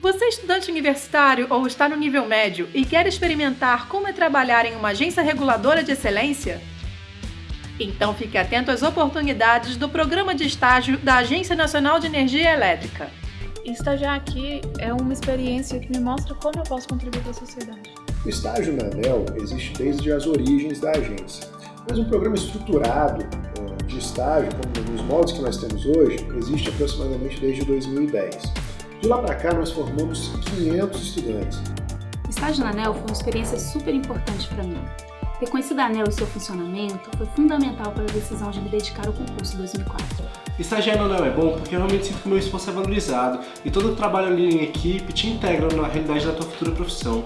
Você é estudante universitário ou está no nível médio e quer experimentar como é trabalhar em uma agência reguladora de excelência? Então fique atento às oportunidades do programa de estágio da Agência Nacional de Energia Elétrica. Estagiar aqui é uma experiência que me mostra como eu posso contribuir para a sociedade. O estágio na ANEL existe desde as origens da agência, mas um programa estruturado eh, de estágio, como nos moldes que nós temos hoje, existe aproximadamente desde 2010. De lá para cá, nós formamos 500 estudantes. O estágio na ANEL foi uma experiência super importante para mim. Ter conhecido a ANEL e seu funcionamento foi fundamental para a decisão de me dedicar ao concurso 2004. Estagiar na ANEL é bom porque eu realmente sinto que o meu esforço é valorizado e todo o trabalho ali em equipe te integra na realidade da tua futura profissão.